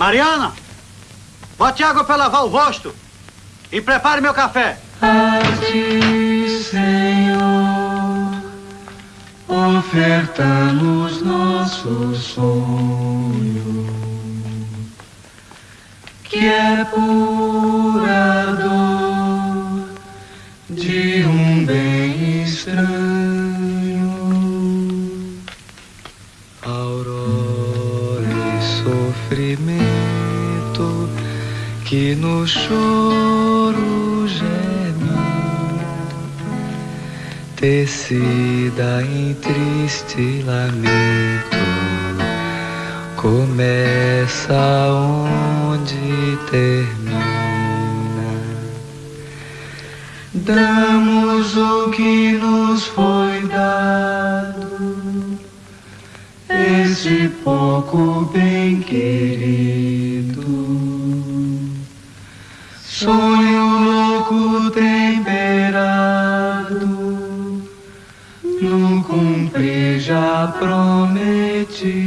Mariana, bote água para lavar o rosto e prepare meu café. A ti, Senhor, ofertamos Sonho louco temperado, não cumpri já prometido.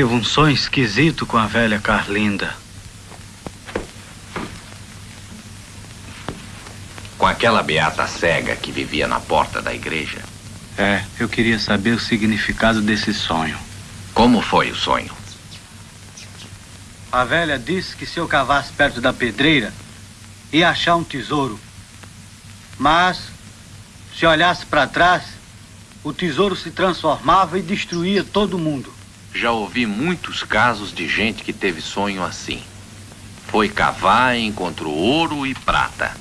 Tive um sonho esquisito com a velha Carlinda. Com aquela beata cega que vivia na porta da igreja. É, eu queria saber o significado desse sonho. Como foi o sonho? A velha disse que se eu cavasse perto da pedreira, ia achar um tesouro. Mas, se olhasse para trás, o tesouro se transformava e destruía todo mundo. Já ouvi muitos casos de gente que teve sonho assim. Foi cavar e encontrou ouro e prata.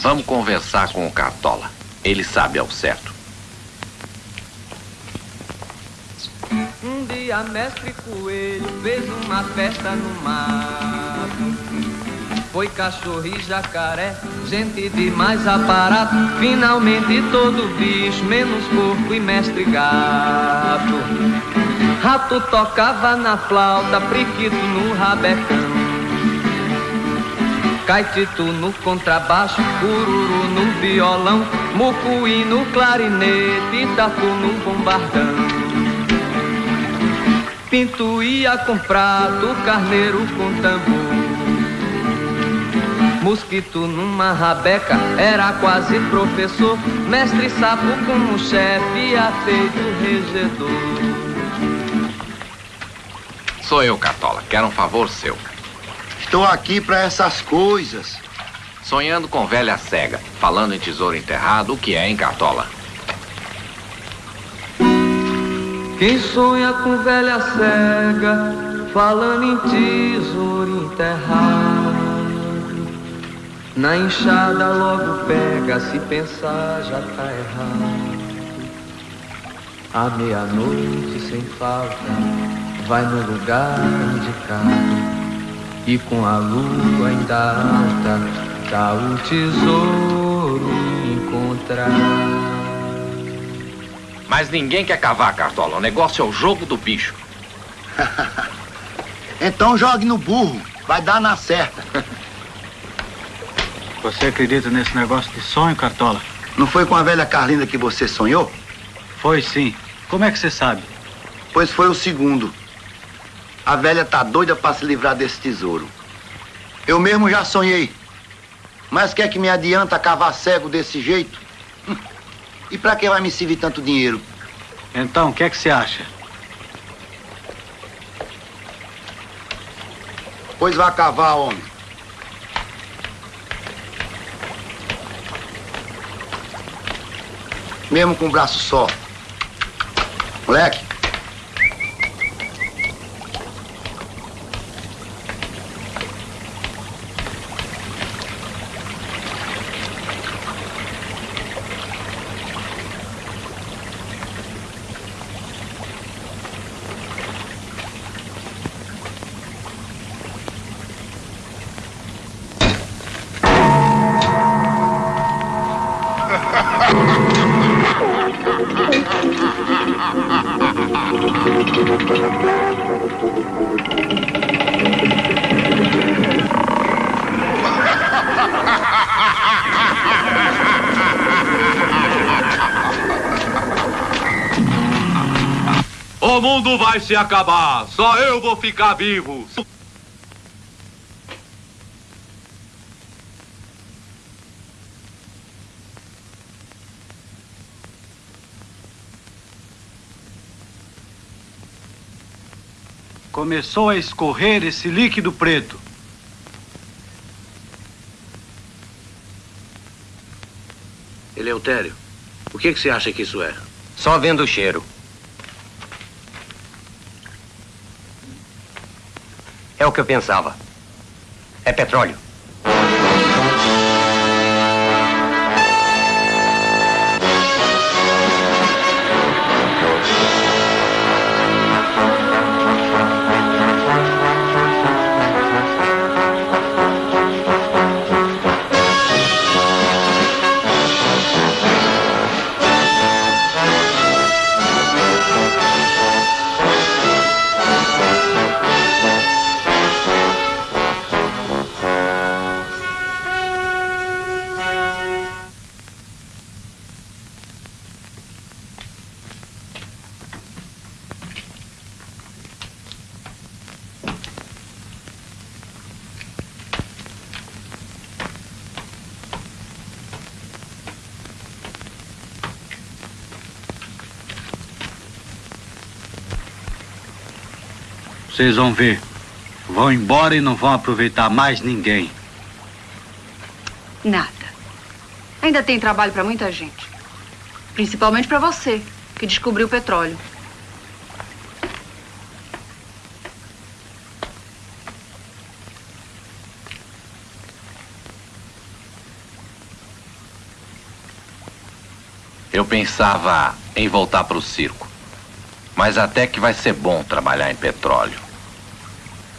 Vamos conversar com o Cartola. Ele sabe ao certo. Um dia mestre Coelho fez uma festa no mato. Foi cachorro e jacaré, gente de mais aparato. Finalmente todo bicho, menos porco e mestre gato. Rato tocava na flauta, priquito no rabecão. Caetito no contrabaixo, cururu no violão, mucuí no clarinete, tatu no bombardão. Pinto ia com prato, carneiro com tambor. Mosquito numa rabeca, era quase professor. Mestre sapo como chefe, atende o regedor. Sou eu, Cartola. Quero um favor seu. Estou aqui para essas coisas. Sonhando com velha cega, falando em tesouro enterrado, o que é, hein, Cartola? Quem sonha com velha cega, falando em tesouro enterrado. Na enxada logo pega, se pensar já tá errado. À meia-noite sem falta, vai no lugar indicado. E com a lua ainda alta, tá o tesouro encontrado. Mas ninguém quer cavar, Cartola. O negócio é o jogo do bicho. Então jogue no burro, vai dar na certa. Você acredita nesse negócio de sonho, Cartola? Não foi com a velha Carlinda que você sonhou? Foi sim. Como é que você sabe? Pois foi o segundo. A velha tá doida para se livrar desse tesouro. Eu mesmo já sonhei. Mas quer que me adianta cavar cego desse jeito? Hum. E para que vai me servir tanto dinheiro? Então, o que é que você acha? Pois vá cavar, homem. Mesmo com um braço só. Moleque. Se acabar, só eu vou ficar vivo. Começou a escorrer esse líquido preto. Eleutério, o que, que você acha que isso é? Só vendo o cheiro. É o que eu pensava. É petróleo. Vocês vão ver. Vão embora e não vão aproveitar mais ninguém. Nada. Ainda tem trabalho para muita gente. Principalmente para você, que descobriu o petróleo. Eu pensava em voltar para o circo. Mas até que vai ser bom trabalhar em petróleo.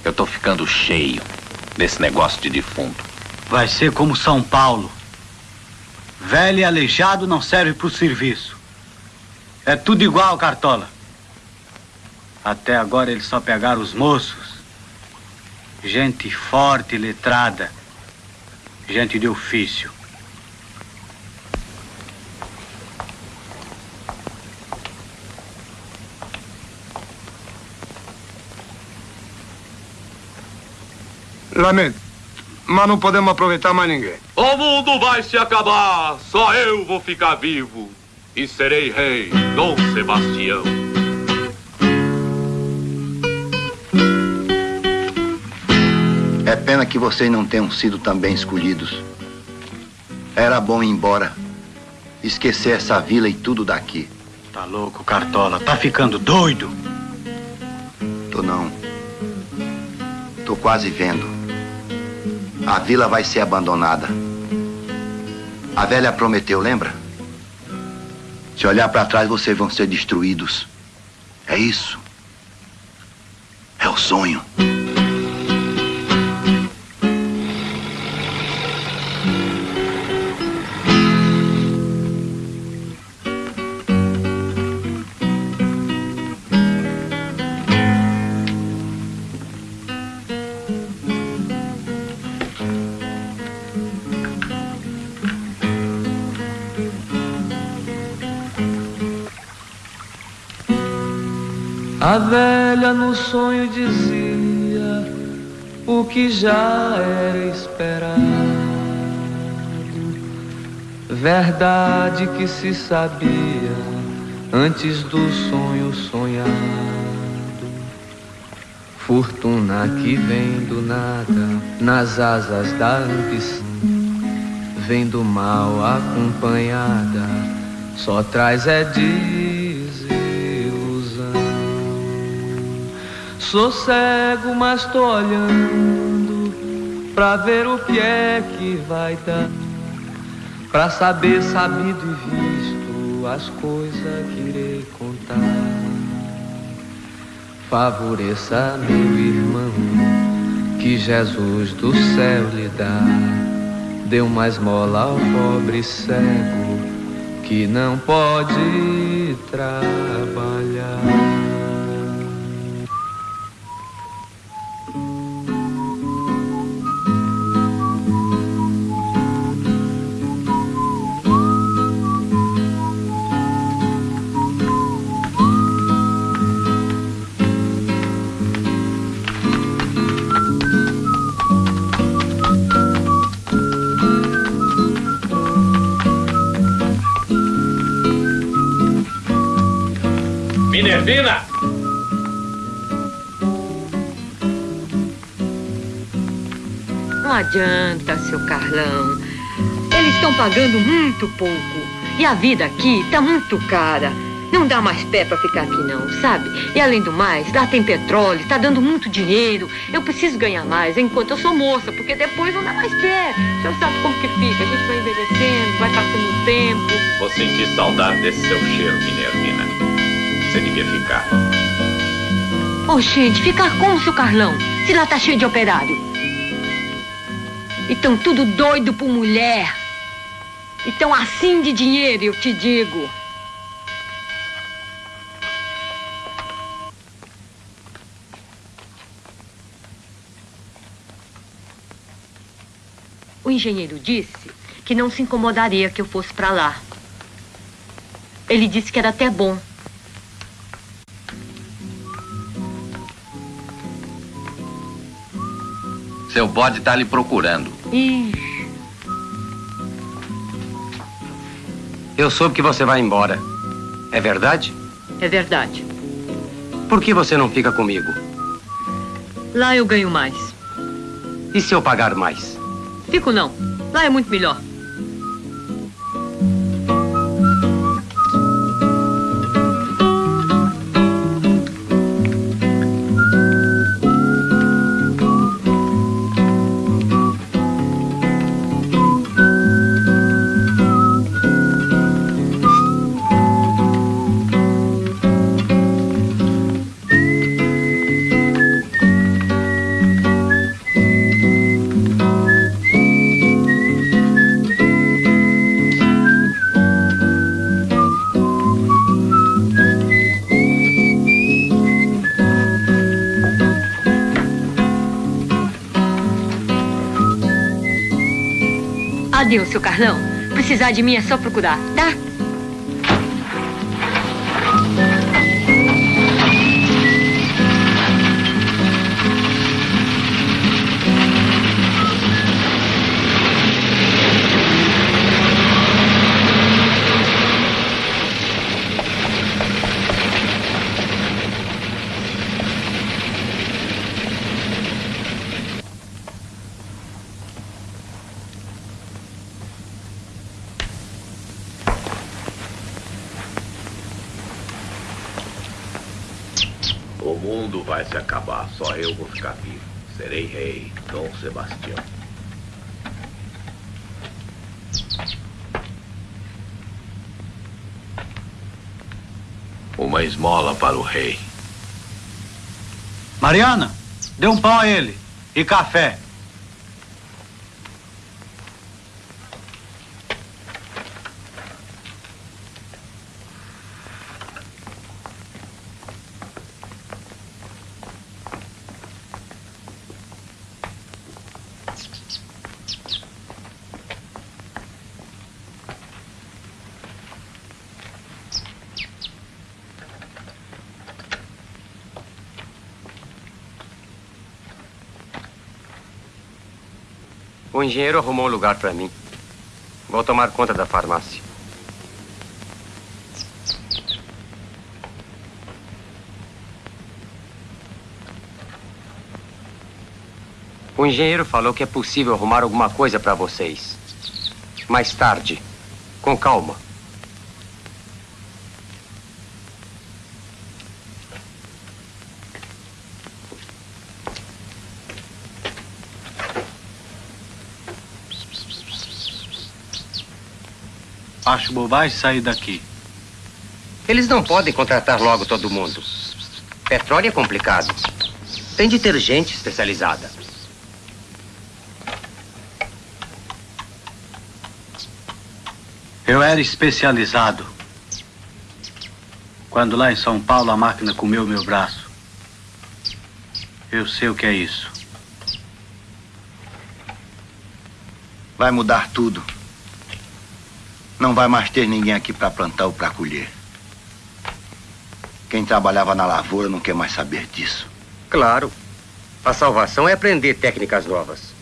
Eu tô ficando cheio desse negócio de defunto. Vai ser como São Paulo. Velho e aleijado não serve pro serviço. É tudo igual, Cartola. Até agora eles só pegaram os moços. Gente forte letrada. Gente de ofício. Lamento, mas não podemos aproveitar mais ninguém. O mundo vai se acabar, só eu vou ficar vivo. E serei rei, Dom Sebastião. É pena que vocês não tenham sido também escolhidos. Era bom ir embora. Esquecer essa vila e tudo daqui. Tá louco, Cartola? Tá ficando doido? Tô não. Tô quase vendo. A vila vai ser abandonada. A velha prometeu, lembra? Se olhar para trás, vocês vão ser destruídos. É isso. É o sonho. A velha no sonho dizia o que já era esperado. Verdade que se sabia antes do sonho sonhado. Fortuna que vem do nada, nas asas da ambição, vem do mal acompanhada, só traz é desilusão. Sou cego, mas tô olhando pra ver o que é que vai dar, pra saber sabido e visto as coisas que irei contar. Favoreça meu irmão, que Jesus do céu lhe dá. Dê uma esmola ao pobre cego, que não pode trabalhar. Minervina! Não adianta, seu Carlão. Eles estão pagando muito pouco. E a vida aqui tá muito cara. Não dá mais pé pra ficar aqui, não, sabe? E além do mais, lá tem petróleo, tá dando muito dinheiro. Eu preciso ganhar mais enquanto eu sou moça, porque depois não dá mais pé. O senhor sabe como que fica? A gente vai envelhecendo, vai passando o tempo. Vou sentir saudade desse seu cheiro, Minervina. Você devia ficar. Oh, gente, ficar como, seu Carlão? Se lá tá cheio de operário. E tão tudo doido por mulher. E tão assim de dinheiro, eu te digo. O engenheiro disse que não se incomodaria que eu fosse para lá. Ele disse que era até bom Seu bode está lhe procurando. Ixi. Eu soube que você vai embora. É verdade? É verdade. Por que você não fica comigo? Lá eu ganho mais. E se eu pagar mais? Fico não. Lá é muito melhor. Adeus, seu Carlão. Precisar de mim é só procurar, tá? Serei rei, Dom Sebastião. Uma esmola para o rei. Mariana, dê um pão a ele. E café. O engenheiro arrumou um lugar para mim. Vou tomar conta da farmácia. O engenheiro falou que é possível arrumar alguma coisa para vocês. Mais tarde. Com calma. Acho bobagem sair daqui. Eles não podem contratar logo todo mundo. Petróleo é complicado. Tem de ter gente especializada. Eu era especializado. Quando lá em São Paulo a máquina comeu meu braço. Eu sei o que é isso. Vai mudar tudo. Não vai mais ter ninguém aqui para plantar ou para colher. Quem trabalhava na lavoura não quer mais saber disso. Claro. A salvação é aprender técnicas novas.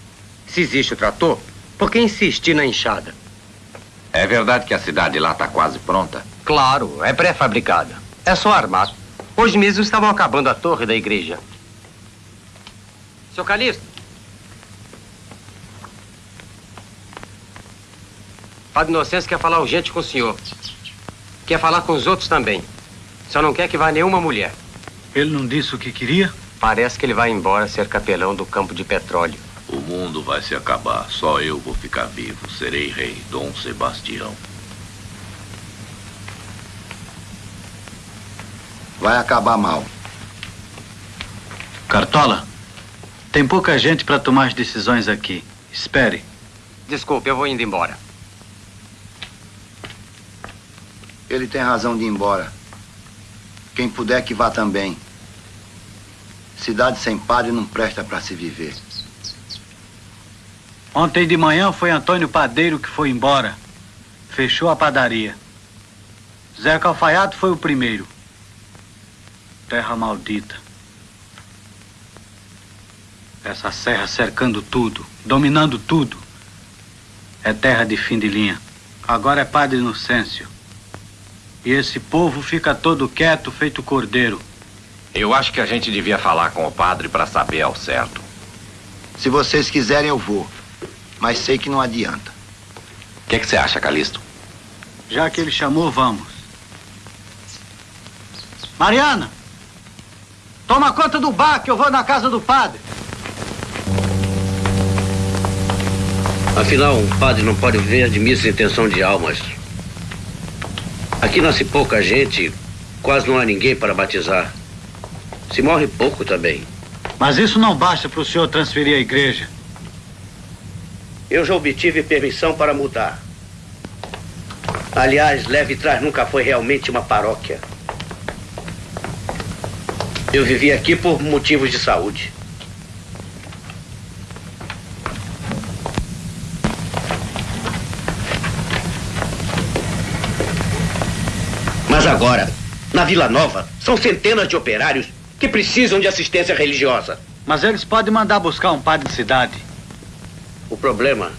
Se existe o trator, por que insistir na enxada? É verdade que a cidade lá está quase pronta? Claro, é pré-fabricada. É só armar. Hoje mesmo estavam acabando a torre da igreja. Seu Calixto. Padre Inocêncio quer falar urgente com o senhor. Quer falar com os outros também. Só não quer que vá nenhuma mulher. Ele não disse o que queria? Parece que ele vai embora ser capelão do campo de petróleo. O mundo vai se acabar. Só eu vou ficar vivo. Serei rei, Dom Sebastião. Vai acabar mal. Cartola, tem pouca gente para tomar as decisões aqui. Espere. Desculpe, eu vou indo embora. Ele tem razão de ir embora. Quem puder que vá também. Cidade sem padre não presta para se viver. Ontem de manhã foi Antônio Padeiro que foi embora. Fechou a padaria. Zé Calfaiato foi o primeiro. Terra maldita. Essa serra cercando tudo, dominando tudo. É terra de fim de linha. Agora é Padre Inocêncio. E esse povo fica todo quieto, feito cordeiro. Eu acho que a gente devia falar com o padre para saber ao certo. Se vocês quiserem, eu vou. Mas sei que não adianta. O que, que você acha, Calixto? Já que ele chamou, vamos. Mariana! Toma conta do bar que eu vou na casa do padre. Afinal, um padre não pode viver de missa intenção de almas. Aqui nasce pouca gente, quase não há ninguém para batizar. Se morre pouco também. Mas isso não basta para o senhor transferir a igreja. Eu já obtive permissão para mudar. Aliás, Leve Trás nunca foi realmente uma paróquia. Eu vivi aqui por motivos de saúde. Agora, na Vila Nova, são centenas de operários que precisam de assistência religiosa. Mas eles podem mandar buscar um padre de cidade. O problema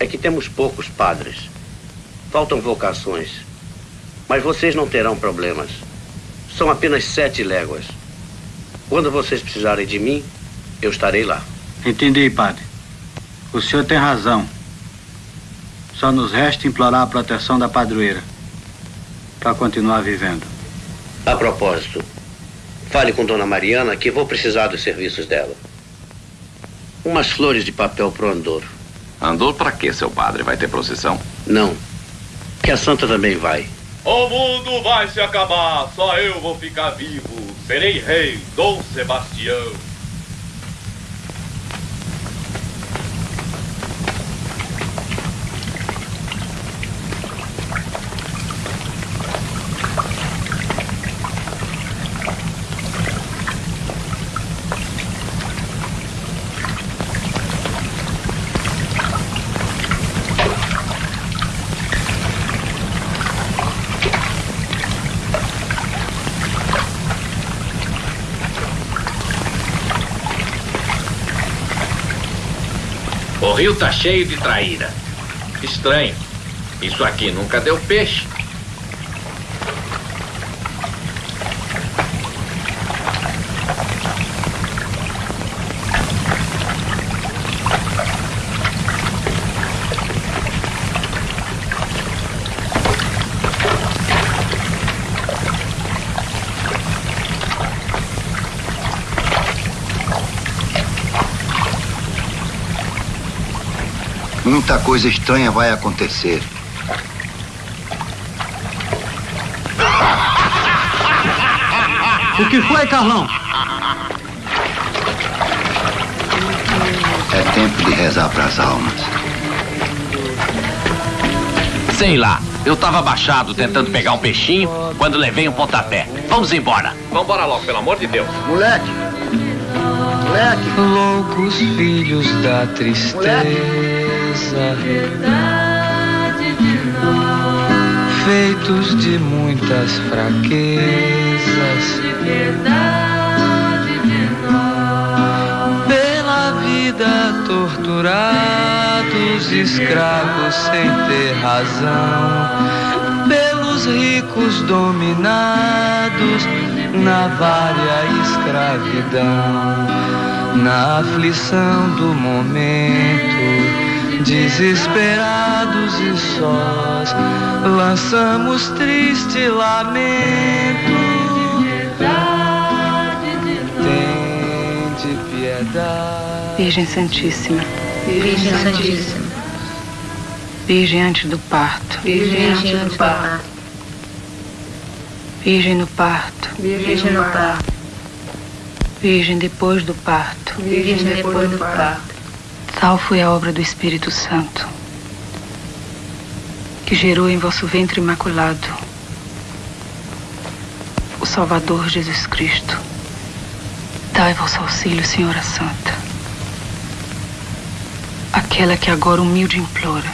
é que temos poucos padres. Faltam vocações. Mas vocês não terão problemas. São apenas sete léguas. Quando vocês precisarem de mim, eu estarei lá. Entendi, padre. O senhor tem razão. Só nos resta implorar a proteção da padroeira para continuar vivendo. A propósito, fale com Dona Mariana que vou precisar dos serviços dela. Umas flores de papel pro Andouro. Andor para quê, seu padre? Vai ter procissão? Não. Que a santa também vai. O mundo vai se acabar, só eu vou ficar vivo. Serei rei, Dom Sebastião. O rio tá cheio de traíra. Estranho. Isso aqui nunca deu peixe. Muita coisa estranha vai acontecer. O que foi, Carlão? É tempo de rezar para as almas. Sei lá, eu tava abaixado tentando pegar um peixinho quando levei um pontapé. Vamos embora. Vambora logo, pelo amor de Deus. Moleque! Moleque! Loucos filhos da tristeza. Feitos de muitas fraquezas. Pela vida torturados, escravos sem ter razão. Pelos ricos dominados na vária escravidão. Na aflição do momento, desesperados e sós, lançamos triste lamento. Tende piedade. Virgem Santíssima. Virgem Santíssima. Virgem antes do parto. Virgem antes do parto. Virgem no parto. Virgem no parto. Virgem depois do parto. Virgem depois do parto. Tal foi a obra do Espírito Santo, que gerou em vosso ventre imaculado o Salvador Jesus Cristo. Dai vosso auxílio, Senhora Santa. Aquela que agora humilde implora.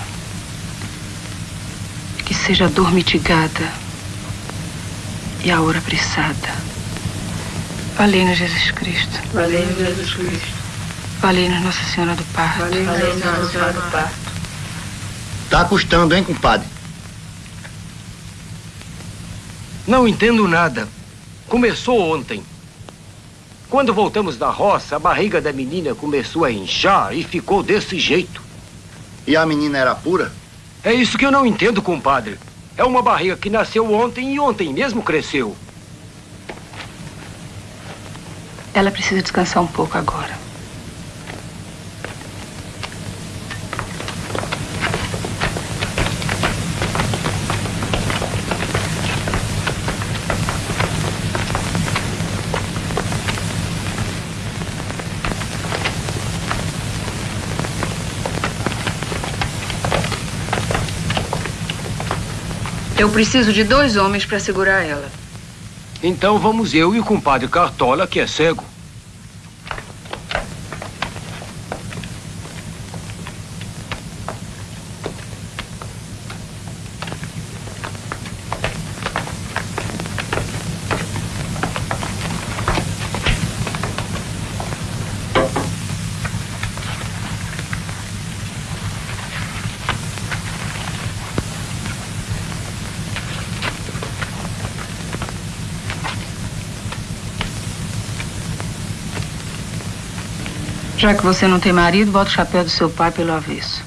Que seja a dor mitigada e a hora apressada. Valei-nos Jesus Cristo. Valeu Jesus Cristo. Valei-nos Nossa Senhora do Parto. Valeu Nossa Senhora do Parto. Tá custando, hein, compadre? Não entendo nada. Começou ontem. Quando voltamos da roça, a barriga da menina começou a inchar e ficou desse jeito. E a menina era pura? É isso que eu não entendo, compadre. É uma barriga que nasceu ontem e ontem mesmo cresceu. Ela precisa descansar um pouco agora. Eu preciso de dois homens para segurar ela. Então vamos eu e o compadre Cartola, que é cego. Já que você não tem marido, bota o chapéu do seu pai pelo avesso.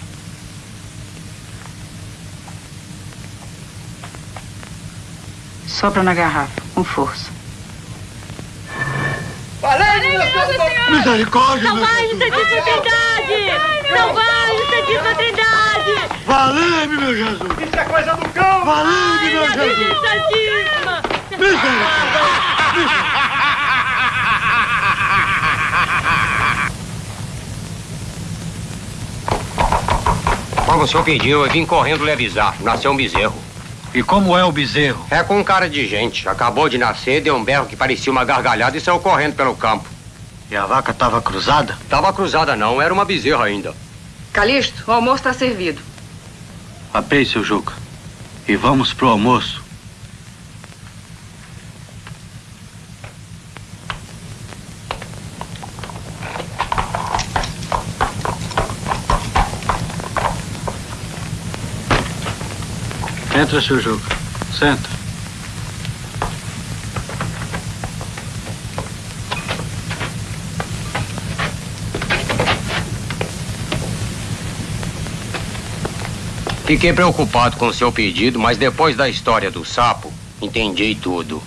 Sopra na garrafa, com força. Misericórdia, vai, Jesus. Santíssima Trindade! Não vai, Santíssima Trindade! Valeu-me, meu Jesus. Isso é coisa do cão! Valeu-me, meu Minha Virgem Jesus. Como o senhor pediu, eu vim correndo lhe avisar. Nasceu um bezerro. E como é o bezerro? É com cara de gente. Acabou de nascer, deu um berro que parecia uma gargalhada e saiu correndo pelo campo. E a vaca estava cruzada? Tava cruzada não, era uma bezerra ainda. Calixto, o almoço está servido. Apei, seu Juca. E vamos pro almoço. Entra, seu Juca. Senta. Fiquei preocupado com o seu pedido, mas depois da história do sapo, entendi tudo.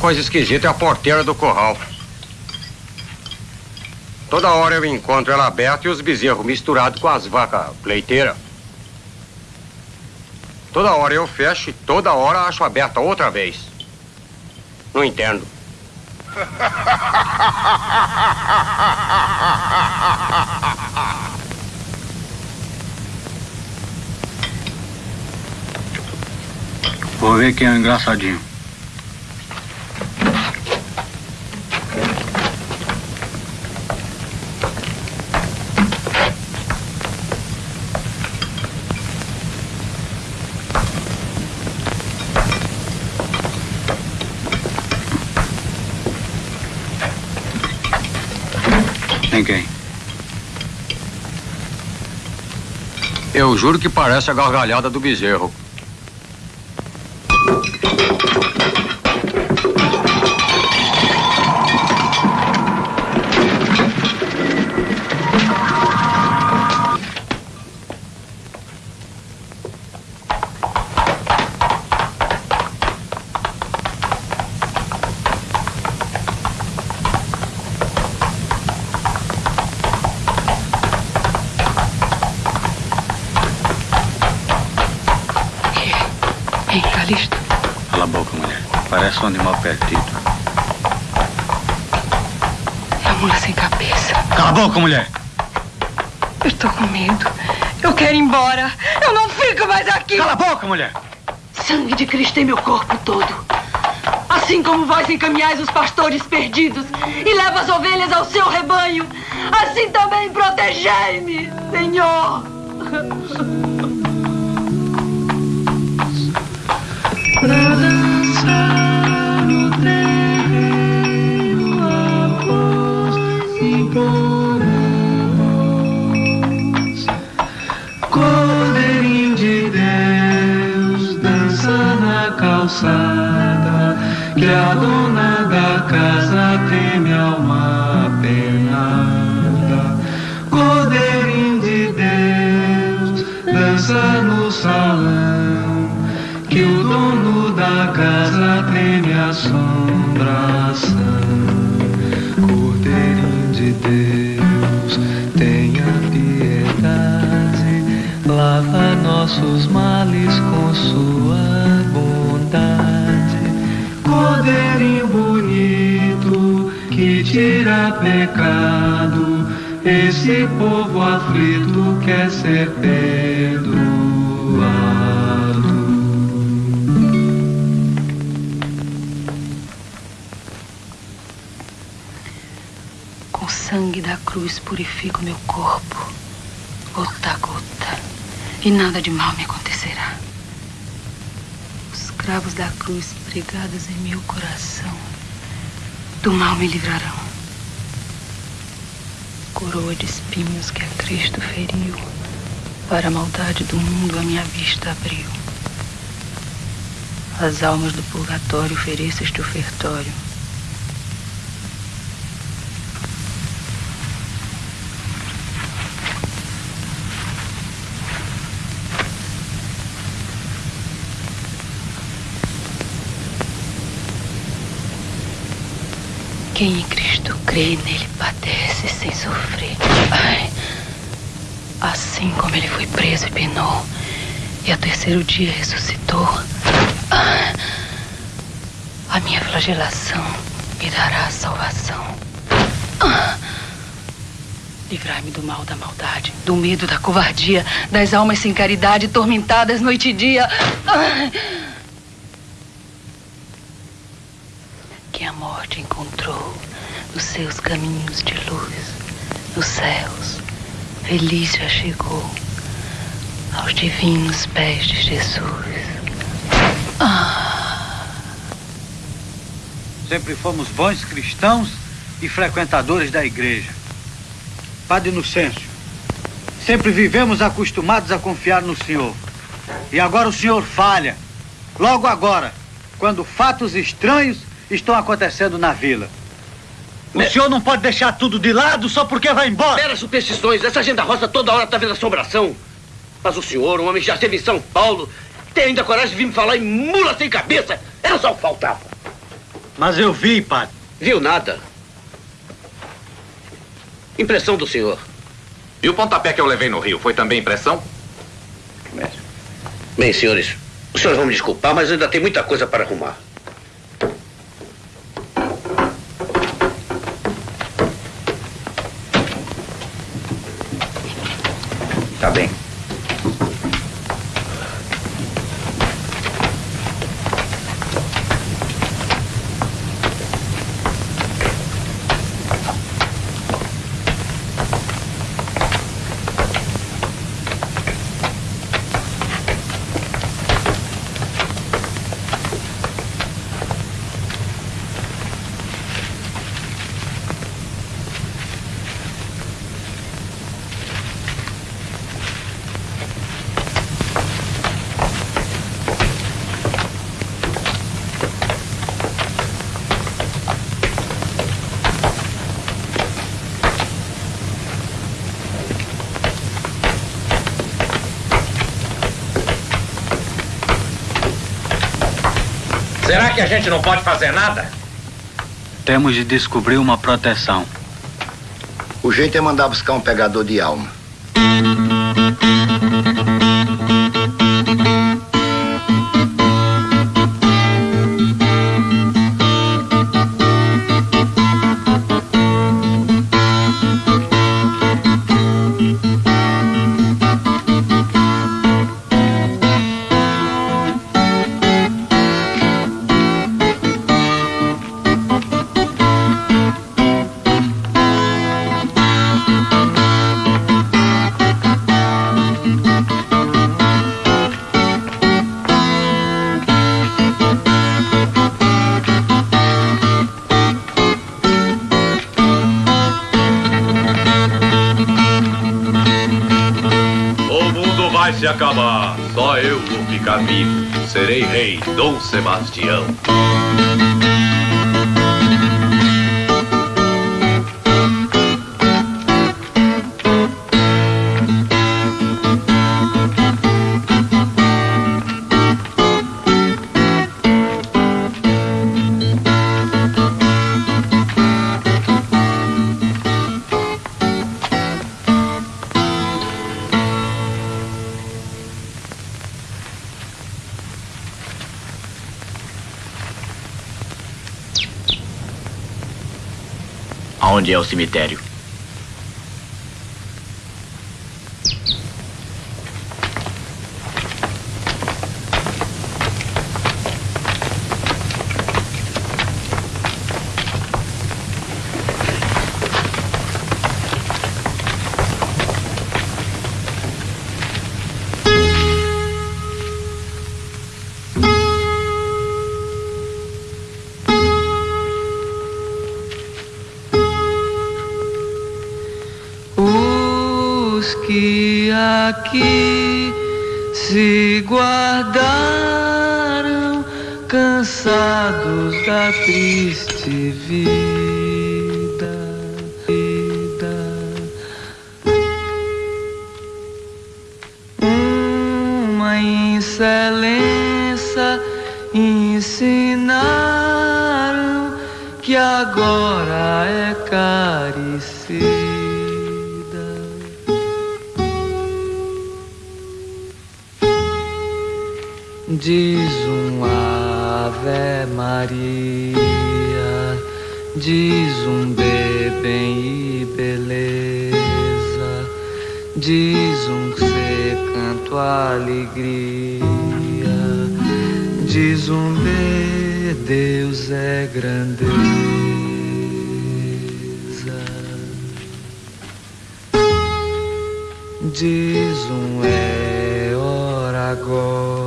Coisa esquisita é a porteira do curral. Toda hora eu encontro ela aberta e os bezerros misturados com as vacas leiteiras. Toda hora eu fecho e toda hora acho aberta outra vez. Não entendo. Vou ver quem é engraçadinho. Ninguém. Eu juro que parece a gargalhada do bezerro. Boca, mulher. Eu estou com medo. Eu quero ir embora. Eu não fico mais aqui. Cala a boca, mulher. Sangue de Cristo em meu corpo todo. Assim como vós encaminhais os pastores perdidos e leva as ovelhas ao seu rebanho, assim também protegei-me, Senhor. calçada Que a dona da casa teme alma penada. Cordeirinho de Deus dança no salão que o dono da casa pecado, esse povo aflito quer ser perdoado. Com sangue da cruz purifico meu corpo, gota a gota, e nada de mal me acontecerá. Os cravos da cruz pregados em meu coração, do mal me livrarão. Coroa de espinhos que a Cristo feriu, para a maldade do mundo a minha vista abriu. As almas do purgatório ofereço este ofertório. Quem em Cristo crê, nele padece sem sofrer. Ai, assim como ele foi preso e penou, e ao terceiro dia ressuscitou, ai, a minha flagelação me dará a salvação. Ah, Livrai-me do mal da maldade, do medo da covardia, das almas sem caridade, tormentadas noite e dia. Ai, que a morte encontrou nos seus caminhos de luz, nos céus. Feliz já chegou aos divinos pés de Jesus. Ah, Sempre fomos bons cristãos e frequentadores da igreja. Padre Inocêncio, sempre vivemos acostumados a confiar no Senhor. E agora o Senhor falha. Logo agora, quando fatos estranhos estão acontecendo na vila. O senhor não pode deixar tudo de lado só porque vai embora. Meras superstições. Essa agenda rosa toda hora tá vendo assombração. Mas o senhor, um homem que já esteve em São Paulo, tem ainda coragem de vir me falar em mula sem cabeça? Era só o que faltava. Mas eu vi, padre. Viu nada? Impressão do senhor. E o pontapé que eu levei no rio foi também impressão? Bem, senhores, os senhores vão me desculpar, mas ainda tem muita coisa para arrumar. Será que a gente não pode fazer nada? Temos de descobrir uma proteção. O jeito é mandar buscar um pegador de alma. Rei, Aonde é o cemitério? Que aqui se guardaram, cansados da triste vida. vida. Uma excelência ensinaram que agora é carecida. Diz um Ave Maria, diz um bem e beleza, diz um se canto alegria, diz um B, Deus é grandeza. Diz um é hora agora,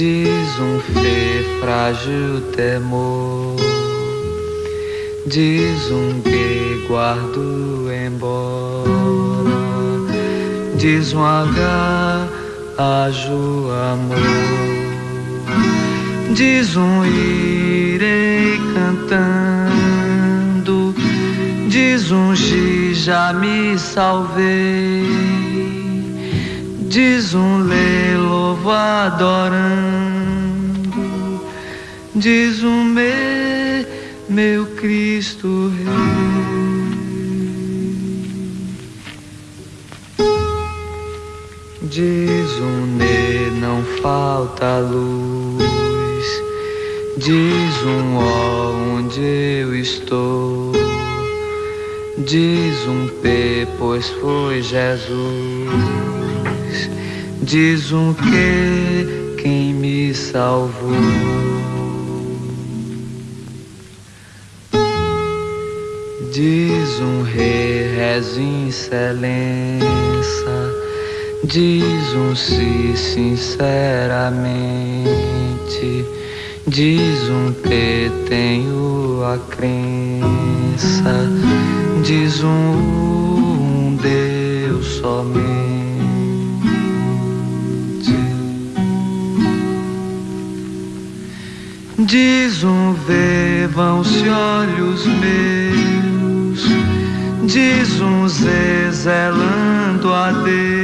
diz um fê frágil temor, diz um que guardo embora, diz um H ajo amor, diz um irei cantando, diz um Gi já me salvei, diz um lê louvo adorando, diz um me, meu Cristo Rei. Diz um ne, não falta luz. Diz um ó, onde eu estou. Diz um P, pois foi Jesus. Diz um que, quem me salvou. Diz um rezo em excelência. Diz um si sinceramente. Diz um T, tenho a crença. Diz um Deus somente. Diz um vão-se olhos meus. Diz um zelando a Deus.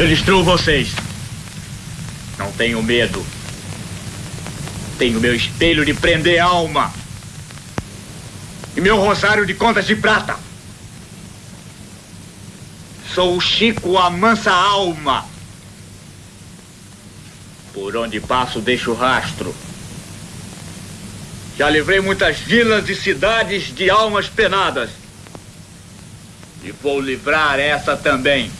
Eu destruo vocês. Não tenho medo. Tenho meu espelho de prender alma. E meu rosário de contas de prata. Sou o Chico a mansa alma. Por onde passo deixo rastro. Já livrei muitas vilas e cidades de almas penadas. E vou livrar essa também.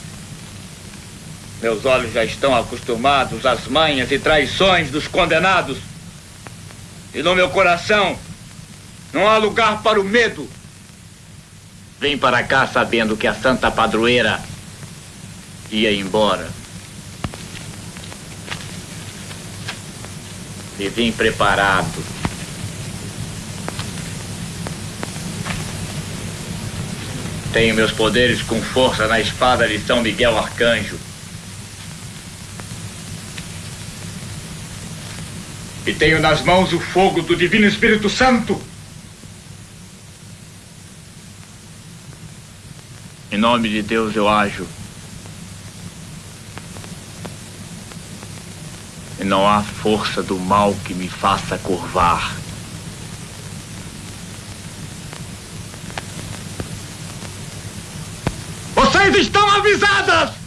Meus olhos já estão acostumados às manhas e traições dos condenados. E no meu coração não há lugar para o medo. Vim para cá sabendo que a santa padroeira ia embora. E vim preparado. Tenho meus poderes com força na espada de São Miguel Arcanjo. E tenho nas mãos o fogo do Divino Espírito Santo. Em nome de Deus eu ajo. E não há força do mal que me faça curvar. Vocês estão avisadas!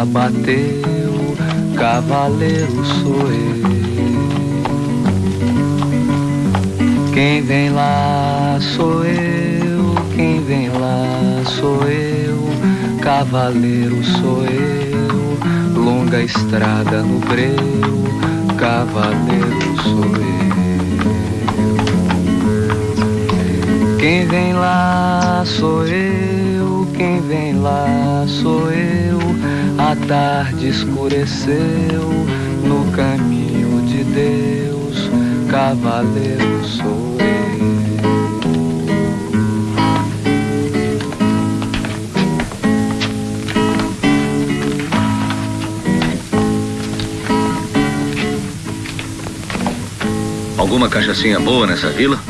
Cancela bateu, cavaleiro sou eu. Quem vem lá sou eu, quem vem lá sou eu. Cavaleiro sou eu, longa estrada no breu. Cavaleiro sou eu. Quem vem lá sou eu, quem vem lá sou eu. A tarde escureceu no caminho de Deus, cavaleiro sou eu. Alguma cachaçinha boa nessa vila?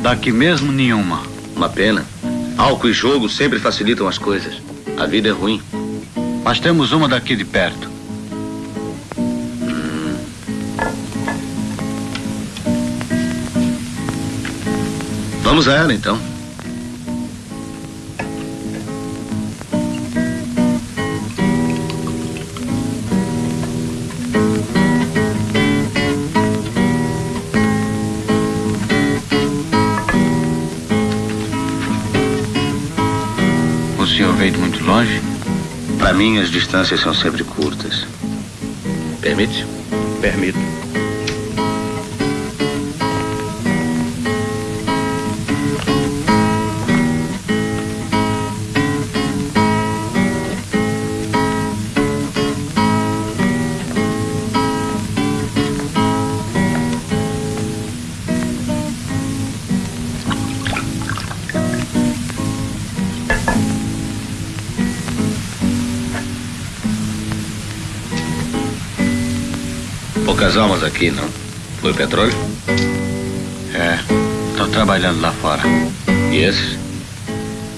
Daqui mesmo nenhuma. Uma pena. Álcool e jogo sempre facilitam as coisas. A vida é ruim. Mas temos uma daqui de perto. Vamos a ela então. Mim, as distâncias são sempre curtas. Permite? Permito. Almas aqui, não? Foi petróleo? É, estou trabalhando lá fora. E esses?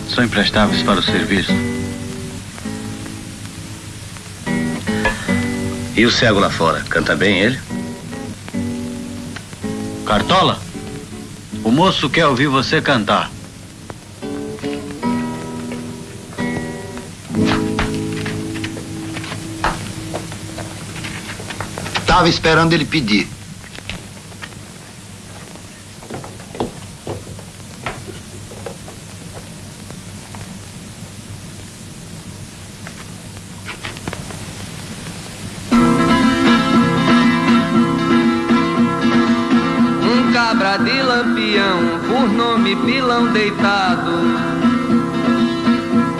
São imprestáveis para o serviço. E o cego lá fora? Canta bem ele? Cartola, o moço quer ouvir você cantar. estava esperando ele pedir. Um cabra de lampião, por nome pilão deitado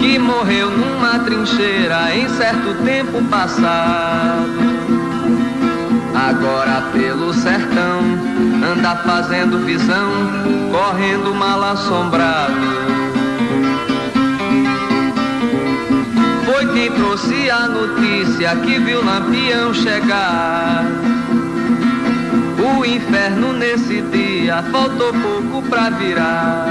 que morreu numa trincheira em certo tempo passado. Fazendo visão, correndo mal assombrado. Foi quem trouxe a notícia que viu Lampião chegar. O inferno nesse dia faltou pouco pra virar.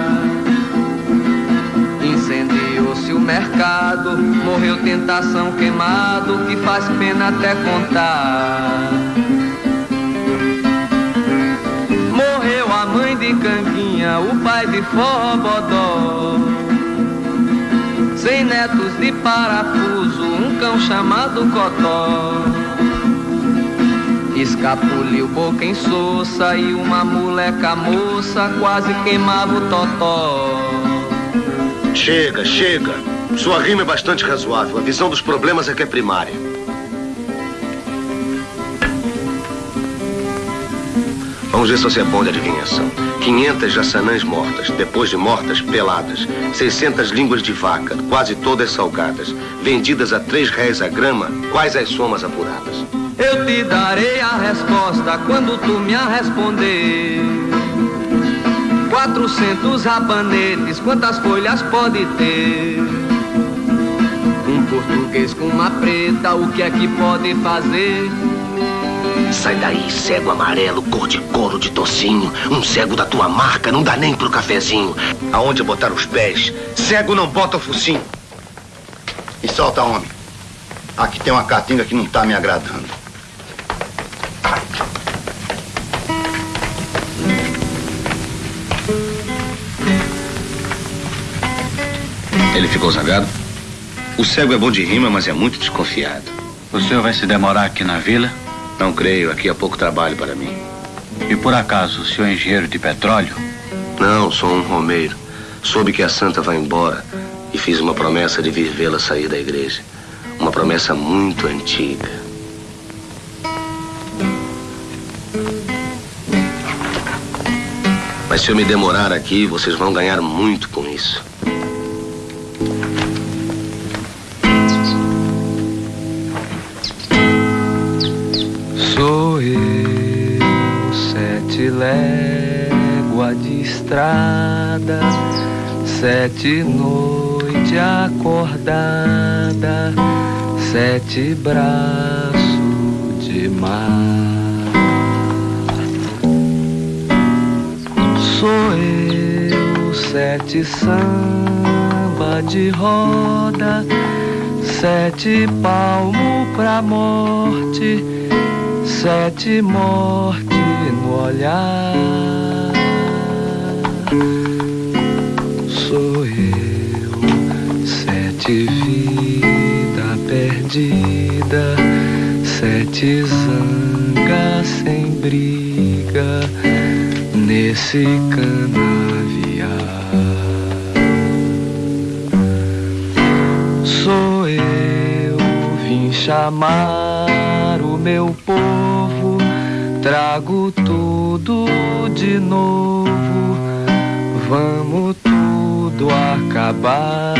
Incendiou-se o mercado, morreu tentação queimado, que faz pena até contar. De Canguinha, o pai de Forrobodó. Sem netos de parafuso, um cão chamado Cotó. Escapuliu boca em soça e uma moleca moça quase queimava o totó. Chega, chega. Sua rima é bastante razoável. A visão dos problemas é que é primária. Vamos ver se você é bom de adivinhação. 500 jaçanãs mortas, depois de mortas, peladas. 600 línguas de vaca, quase todas salgadas. Vendidas a três réis a grama, quais as somas apuradas? Eu te darei a resposta quando tu me a responder. 400 rabanetes, quantas folhas pode ter? Um português com uma preta, o que é que pode fazer? Sai daí, cego amarelo, cor de couro de tocinho. Um cego da tua marca não dá nem pro cafezinho. Aonde botar os pés? Cego não bota o focinho. E solta, homem. Aqui tem uma caatinga que não tá me agradando. Ele ficou zangado? O cego é bom de rima, mas é muito desconfiado. O senhor vai se demorar aqui na vila? Não creio, aqui há pouco trabalho para mim. E por acaso, o senhor é engenheiro de petróleo? Não, sou um romeiro. Soube que a santa vai embora e fiz uma promessa de vir vê-la sair da igreja. Uma promessa muito antiga. Mas se eu me demorar aqui, vocês vão ganhar muito com isso. Eu, sete léguas de estrada, sete noite acordada, sete braços de mar. Sou eu, sete samba de roda, sete palmo pra morte sete mortes no olhar. Sou eu, sete vida perdida, sete zanga sem briga nesse canavial. Sou eu, vim chamar meu povo, trago tudo de novo, vamos tudo acabar.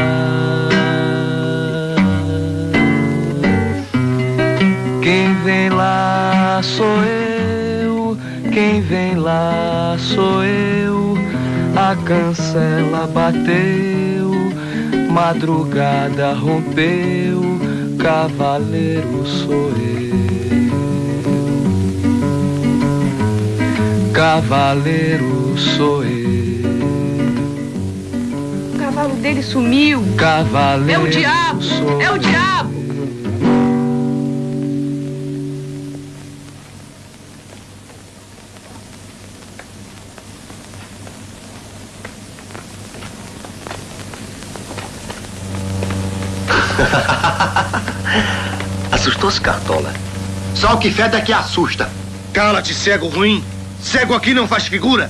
Quem vem lá sou eu, quem vem lá sou eu, a cancela bateu, madrugada rompeu, cavaleiro sou eu. Cavaleiro sou eu. O cavalo dele sumiu. Cavaleiro. É o diabo! sou É o diabo! Assustou-se, Cartola? Só o que fede é que assusta. Cala-te, cego ruim. Cego aqui não faz figura.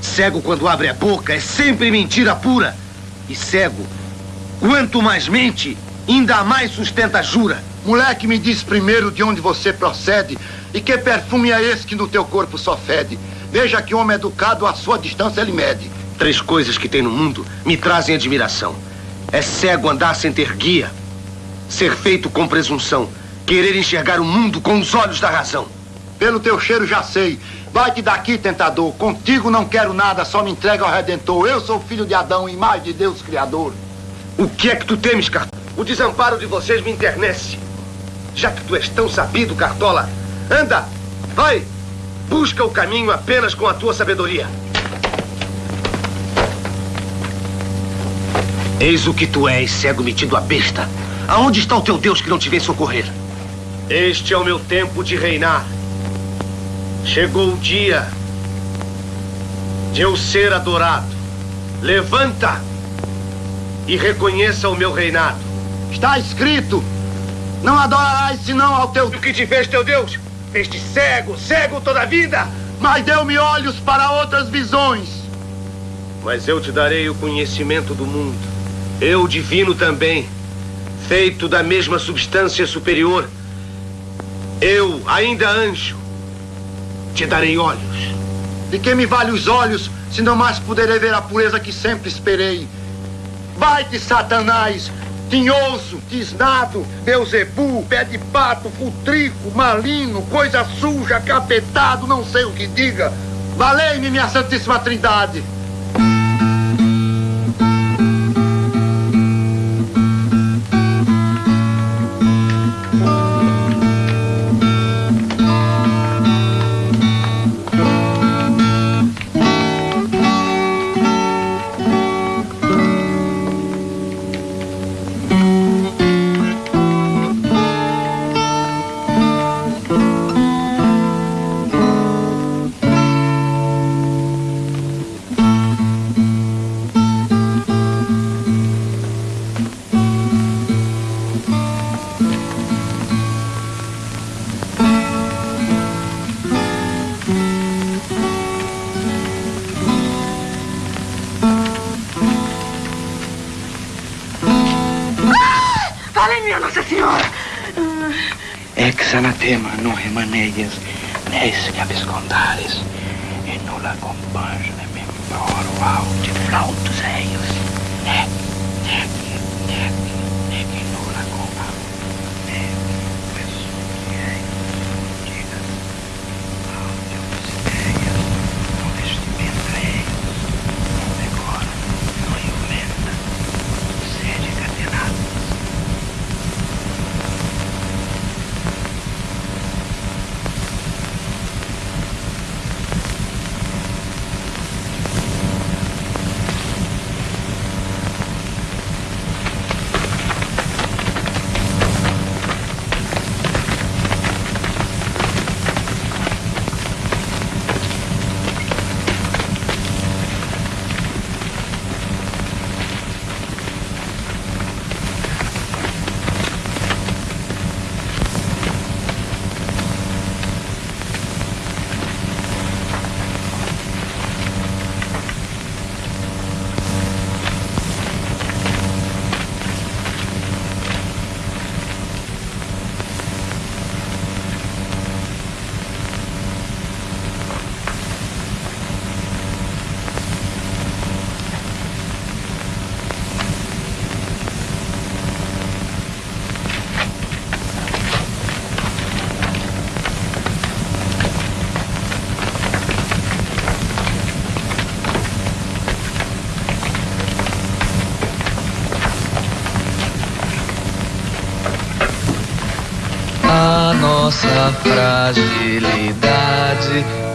Cego, quando abre a boca, é sempre mentira pura. E cego, quanto mais mente, ainda mais sustenta a jura. Moleque, me diz primeiro de onde você procede e que perfume é esse que no teu corpo só fede. Veja que homem educado, a sua distância ele mede. Três coisas que tem no mundo me trazem admiração. É cego andar sem ter guia. Ser feito com presunção. Querer enxergar o mundo com os olhos da razão. Pelo teu cheiro já sei. Vai-te daqui, tentador. Contigo não quero nada, só me entrega ao Redentor. Eu sou filho de Adão, imagem de Deus Criador. O que é que tu temes, Cartola? O desamparo de vocês me internece. Já que tu és tão sabido, Cartola, anda, vai, busca o caminho apenas com a tua sabedoria. Eis o que tu és, cego metido a besta. Aonde está o teu Deus que não te vem socorrer? Este é o meu tempo de reinar. Chegou o dia de eu ser adorado. Levanta e reconheça o meu reinado. Está escrito: Não adorarás senão ao teu. O que te fez teu Deus? Fez-te cego, cego toda a vida. Mas deu-me olhos para outras visões. Mas eu te darei o conhecimento do mundo. Eu, divino também, feito da mesma substância superior. Eu, ainda anjo, te darei olhos. De que me vale os olhos, se não mais poderei ver a pureza que sempre esperei? Vai-te, Satanás, tinhoso, tisnado, Beuzebu, pé de pato, futrico, malino, coisa suja, capetado, não sei o que diga. Valei-me, minha Santíssima Trindade. Fragilidade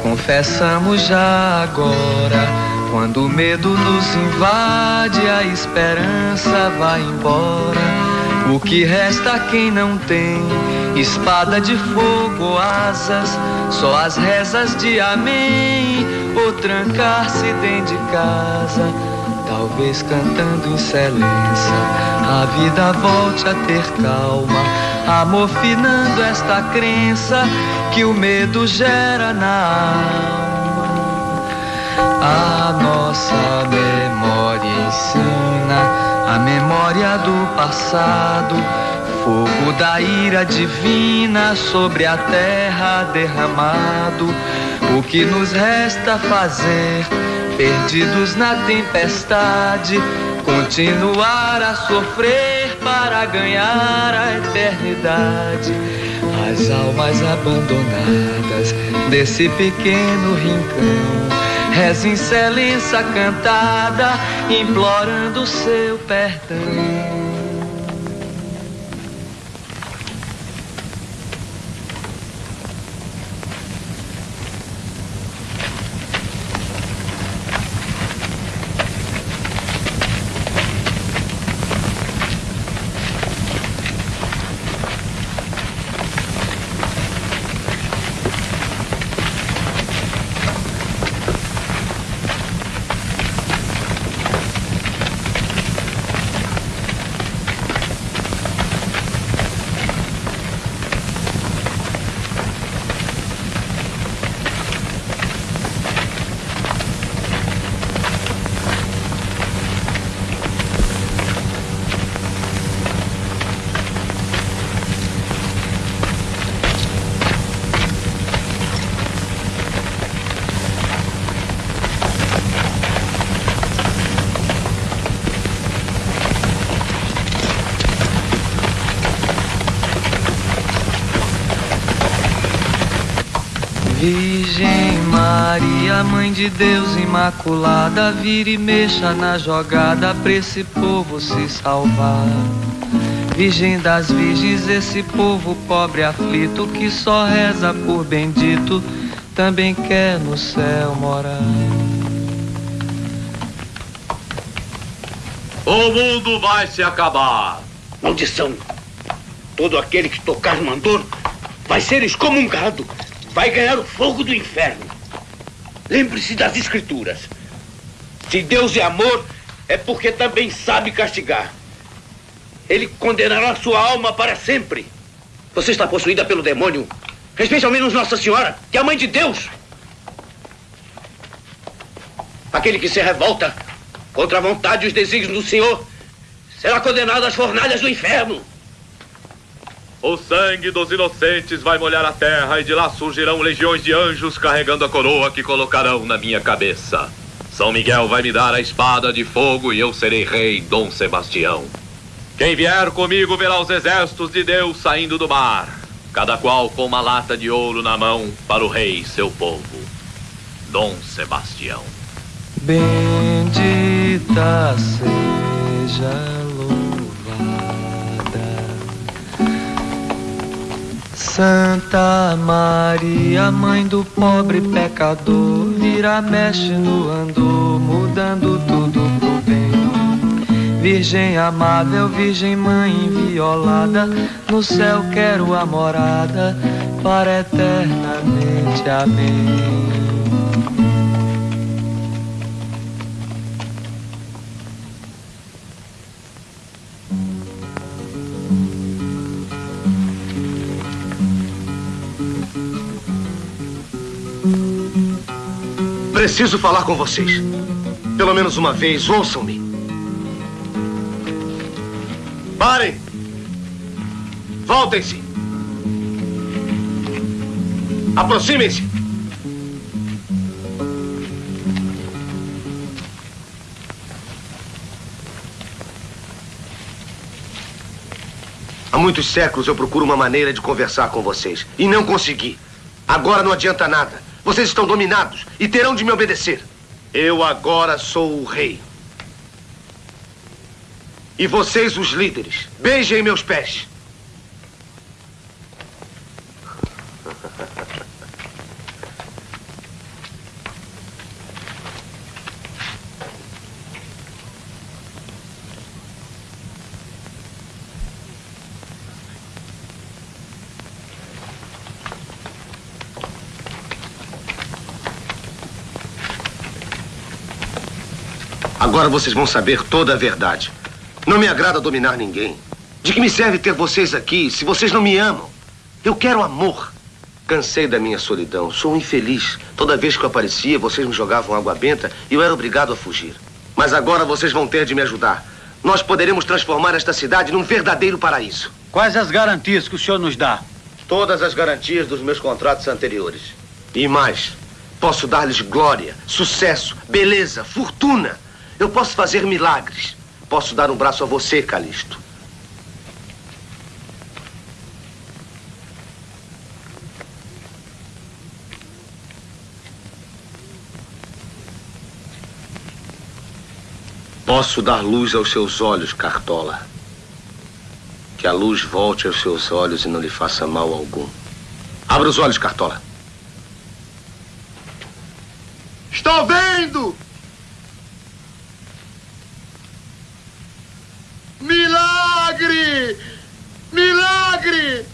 confessamos já agora. Quando o medo nos invade, a esperança vai embora. O que resta a quem não tem espada de fogo asas, só as rezas de amém, ou trancar-se dentro de casa. Talvez cantando em silêncio, a vida volte a ter calma, amofinando esta crença que o medo gera na alma. A nossa memória ensina a memória do passado, fogo da ira divina sobre a terra derramado. O que nos resta fazer, perdidos na tempestade, continuar a sofrer para ganhar a eternidade. As almas abandonadas desse pequeno rincão. Reza excelência cantada, implorando seu perdão. Maria, Mãe de Deus Imaculada, vira e mexa na jogada pra esse povo se salvar. Virgem das virgens, esse povo pobre aflito que só reza por bendito, também quer no céu morar. O mundo vai se acabar. Maldição! Todo aquele que tocar mandor vai ser excomungado vai ganhar o fogo do inferno. Lembre-se das escrituras. Se Deus é amor, é porque também sabe castigar. Ele condenará sua alma para sempre. Você está possuída pelo demônio. Respeite ao menos Nossa Senhora, que é a mãe de Deus. Aquele que se revolta contra a vontade e os desígnios do Senhor será condenado às fornalhas do inferno. O sangue dos inocentes vai molhar a terra e de lá surgirão legiões de anjos carregando a coroa que colocarão na minha cabeça. São Miguel vai me dar a espada de fogo e eu serei rei Dom Sebastião. Quem vier comigo verá os exércitos de Deus saindo do mar, cada qual com uma lata de ouro na mão para o rei seu povo. Dom Sebastião. Bendita seja Santa Maria, mãe do pobre pecador, vira, mexe no andor, mudando tudo pro bem. Virgem amável, Virgem mãe inviolada, no céu quero a morada para eternamente. Amém. Preciso falar com vocês. Pelo menos uma vez, ouçam-me. Parem! Voltem-se! Aproximem-se! Há muitos séculos eu procuro uma maneira de conversar com vocês. E não consegui. Agora não adianta nada. Vocês estão dominados e terão de me obedecer. Eu agora sou o rei. E vocês, os líderes, beijem meus pés. Agora vocês vão saber toda a verdade. Não me agrada dominar ninguém. De que me serve ter vocês aqui se vocês não me amam? Eu quero amor. Cansei da minha solidão. Sou infeliz. Toda vez que eu aparecia, vocês me jogavam água benta e eu era obrigado a fugir. Mas agora vocês vão ter de me ajudar. Nós poderemos transformar esta cidade num verdadeiro paraíso. Quais as garantias que o senhor nos dá? Todas as garantias dos meus contratos anteriores. E mais, Posso dar-lhes glória, sucesso, beleza, fortuna. Eu posso fazer milagres. Posso dar um braço a você, Calisto. Posso dar luz aos seus olhos, Cartola. Que a luz volte aos seus olhos e não lhe faça mal algum. Abra os olhos, Cartola. Estou vendo! Milagre! Milagre!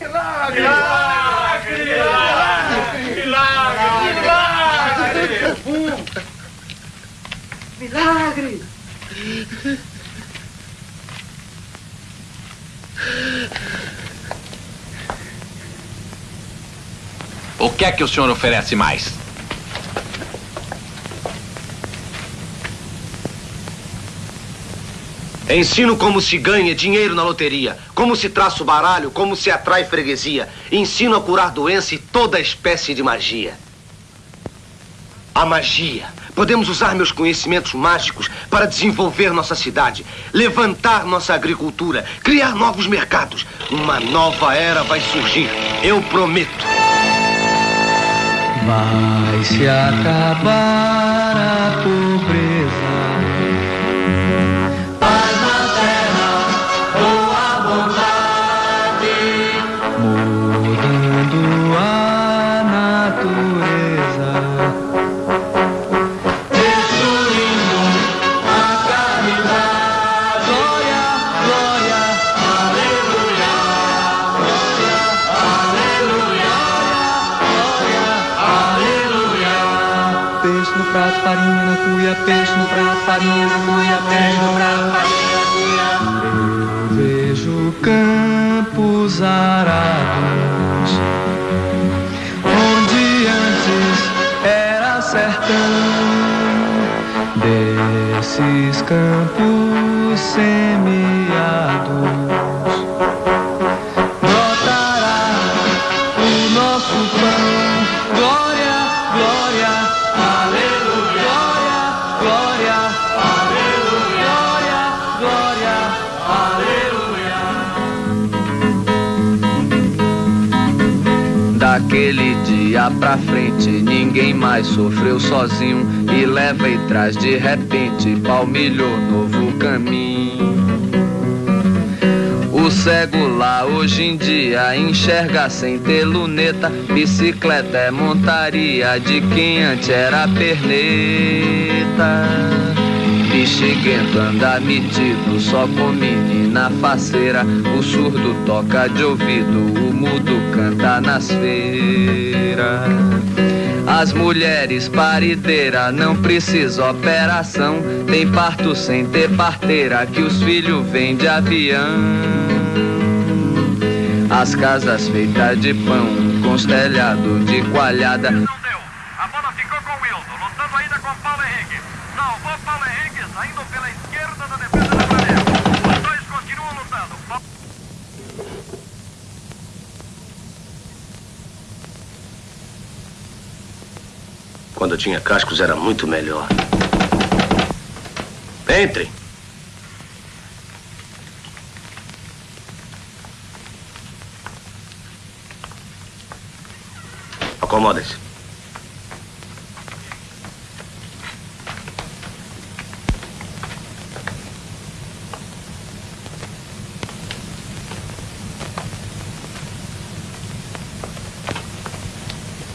Milagre! Milagre! Milagre! Milagre! O que é que o senhor oferece mais? Ensino como se ganha dinheiro na loteria, como se traça o baralho, como se atrai freguesia. Ensino a curar doença e toda espécie de magia. A magia. Podemos usar meus conhecimentos mágicos para desenvolver nossa cidade, levantar nossa agricultura, criar novos mercados. Uma nova era vai surgir. Eu prometo. Vai se acabar a pra frente, ninguém mais sofreu sozinho. E leva e traz de repente, palmilhou novo caminho. O cego lá hoje em dia enxerga sem ter luneta. Bicicleta é montaria de quem antes era perneta. Bexiguento anda metido só com menina faceira. O surdo toca de ouvido, o mudo canta nas feiras. As mulheres parideiras não precisa operação. Tem parto sem ter parteira, que os filhos vêm de avião. As casas feitas de pão, com de coalhada. A bola ficou com o Wilson, lutando ainda com Paulo Henrique. Salvou Paulo Henrique, saindo pela esquerda da defesa da Flamengo. Os dois continuam lutando. Pa- Quando eu tinha cascos era muito melhor. Entrem. Acomodem-se.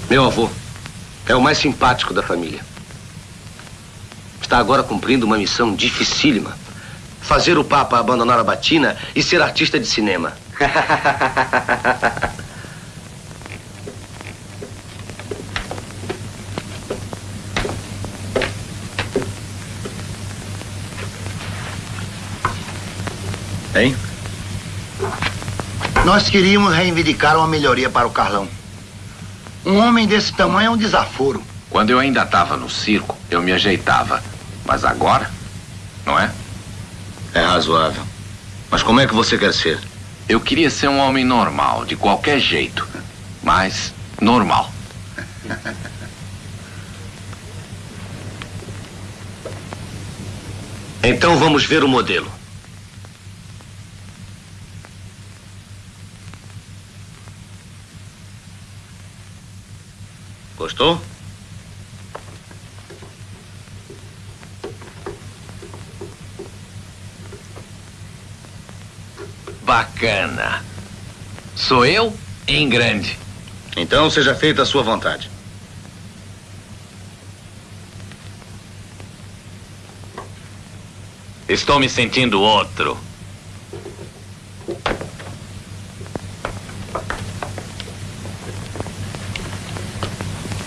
Meu avô é o mais simpático da família. Está agora cumprindo uma missão dificílima. Fazer o Papa abandonar a batina e ser artista de cinema. Hein? Nós queríamos reivindicar uma melhoria para o Carlão. Um homem desse tamanho é um desaforo. Quando eu ainda estava no circo, eu me ajeitava. Mas agora, não é? É razoável. Mas como é que você quer ser? Eu queria ser um homem normal, de qualquer jeito. Mas Normal. Então vamos ver o modelo. Gostou? Bacana. Sou eu em grande. Então seja feita a sua vontade. Estou me sentindo outro.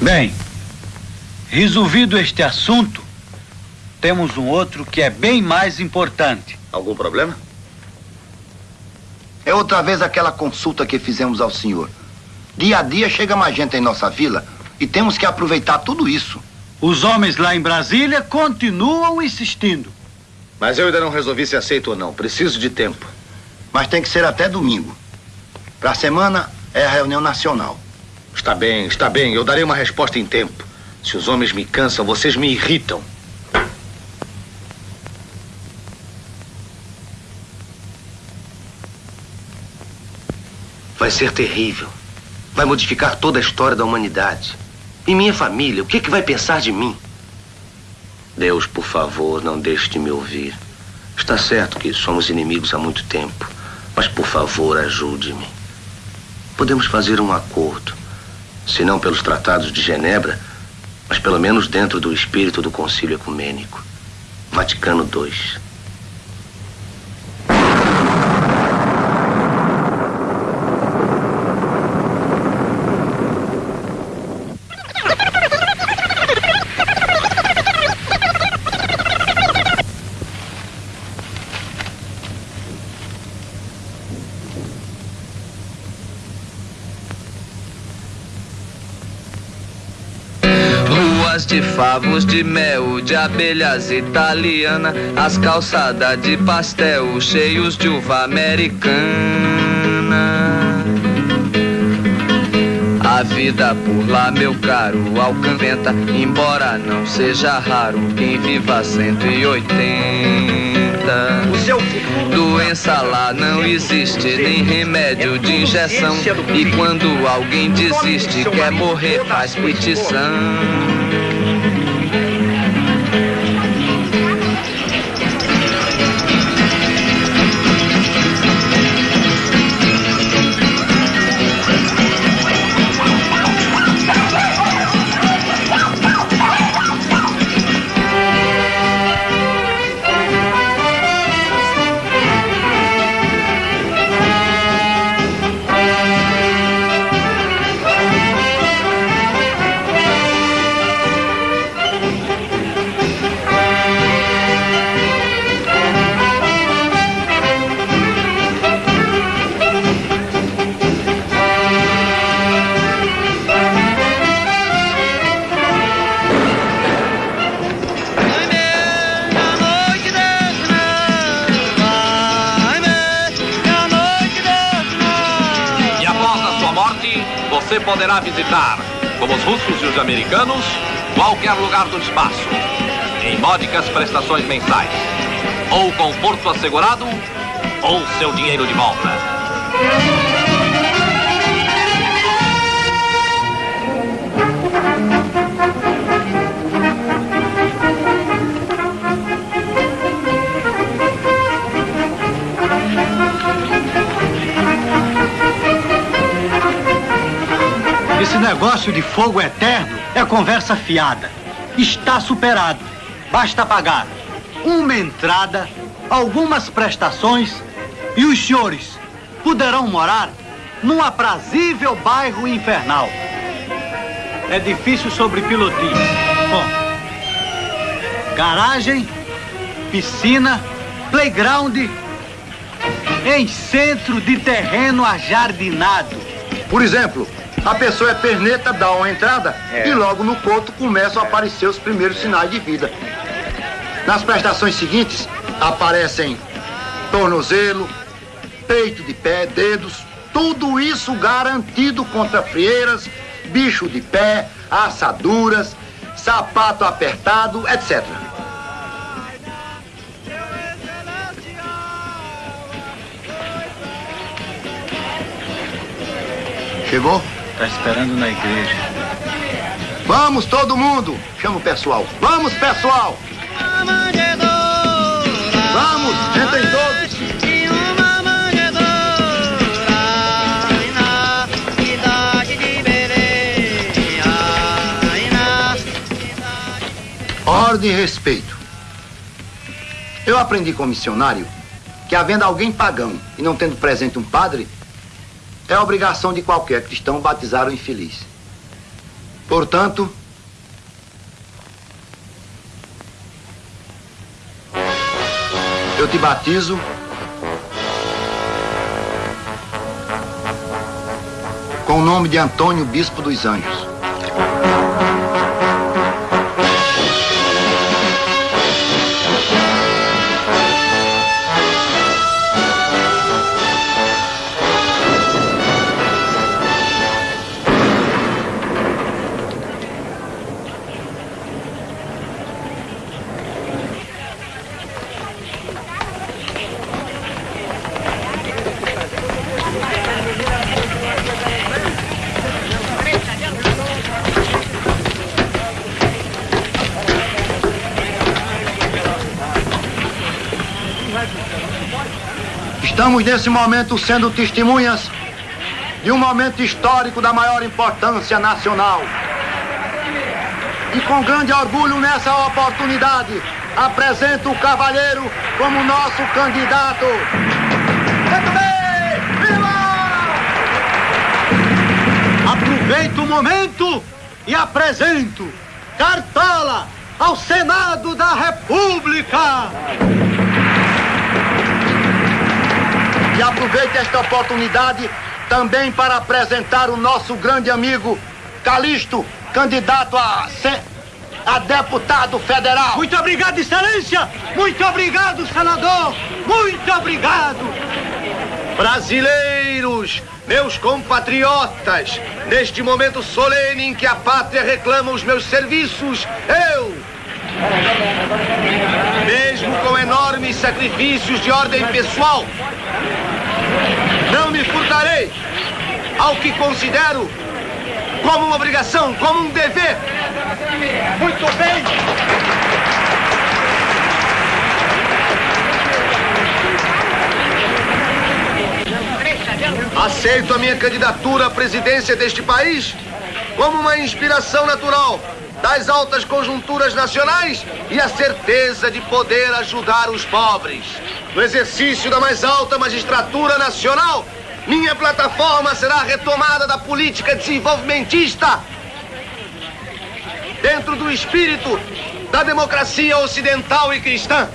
Bem, resolvido este assunto, temos um outro que é bem mais importante. Algum problema? É outra vez aquela consulta que fizemos ao senhor. Dia a dia chega mais gente em nossa vila e temos que aproveitar tudo isso. Os homens lá em Brasília continuam insistindo. Mas eu ainda não resolvi se aceito ou não. Preciso de tempo. Mas tem que ser até domingo. Para a semana é a reunião nacional. Está bem, está bem. Eu darei uma resposta em tempo. Se os homens me cansam, vocês me irritam. Vai ser terrível. Vai modificar toda a história da humanidade. E minha família, o que, é que vai pensar de mim? Deus, por favor, não deixe de me ouvir. Está certo que somos inimigos há muito tempo, mas por favor, ajude-me. Podemos fazer um acordo, se não pelos tratados de Genebra, mas pelo menos dentro do espírito do Concílio Ecumênico. Vaticano II. Favos de mel, de abelhas italiana, as calçadas de pastel cheios de uva americana. A vida por lá, meu caro, alcanventa, embora não seja raro quem viva 180. Doença lá não existe, nem remédio de injeção. E quando alguém desiste, quer morrer, faz petição. Poderá visitar, como os russos e os americanos, qualquer lugar do espaço, em módicas prestações mensais. Ou conforto assegurado, ou seu dinheiro de volta. Esse negócio de fogo eterno é conversa fiada. Está superado. Basta pagar uma entrada, algumas prestações e os senhores poderão morar num aprazível bairro infernal. É difícil sobre pilotismo. Bom, garagem, piscina, playground em centro de terreno ajardinado. Por exemplo, a pessoa é perneta, dá uma entrada É. e logo no coto começam a aparecer os primeiros sinais de vida. Nas prestações seguintes aparecem tornozelo, peito de pé, dedos, tudo isso garantido contra frieiras, bicho de pé, assaduras, sapato apertado, etc. Chegou? Tá esperando na igreja. Vamos, todo mundo! Chama o pessoal. Vamos, pessoal! Vamos, entrem todos! Ordem e respeito. Eu aprendi com o missionário que, havendo alguém pagão e não tendo presente um padre, é obrigação de qualquer cristão batizar o infeliz. Portanto, eu te batizo com o nome de Antônio Bispo dos Anjos. Estamos nesse momento sendo testemunhas de um momento histórico da maior importância nacional. E com grande orgulho nessa oportunidade, apresento o Cavalheiro como nosso candidato. Aproveito o momento e apresento Cartola ao Senado da República. E aproveito esta oportunidade também para apresentar o nosso grande amigo Calixto, candidato a, a deputado federal. Muito obrigado, Excelência! Muito obrigado, senador! Muito obrigado! Brasileiros, meus compatriotas, neste momento solene em que a pátria reclama os meus serviços, eu, mesmo com enormes sacrifícios de ordem pessoal, não me furtarei ao que considero como uma obrigação, como um dever. Muito bem! Aceito a minha candidatura à presidência deste país como uma inspiração natural das altas conjunturas nacionais e a certeza de poder ajudar os pobres. No exercício da mais alta magistratura nacional, minha plataforma será a retomada da política desenvolvimentista dentro do espírito da democracia ocidental e cristã.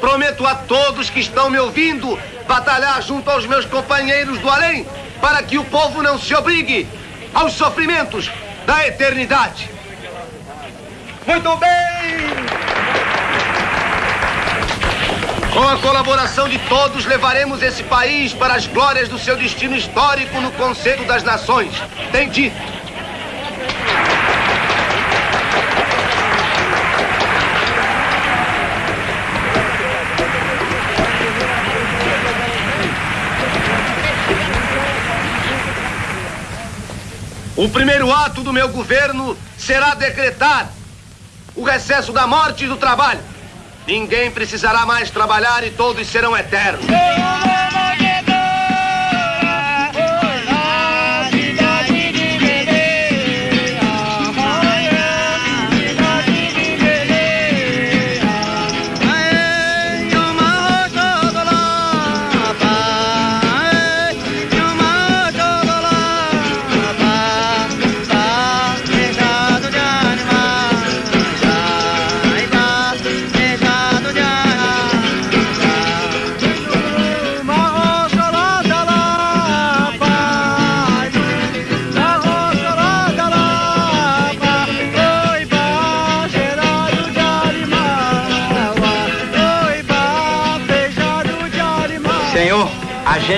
Prometo a todos que estão me ouvindo batalhar junto aos meus companheiros do além para que o povo não se obrigue aos sofrimentos da eternidade. Muito bem! Com a colaboração de todos, levaremos esse país para as glórias do seu destino histórico no Conselho das Nações. Tem dito. O primeiro ato do meu governo será decretar o recesso da morte e do trabalho. Ninguém precisará mais trabalhar e todos serão eternos.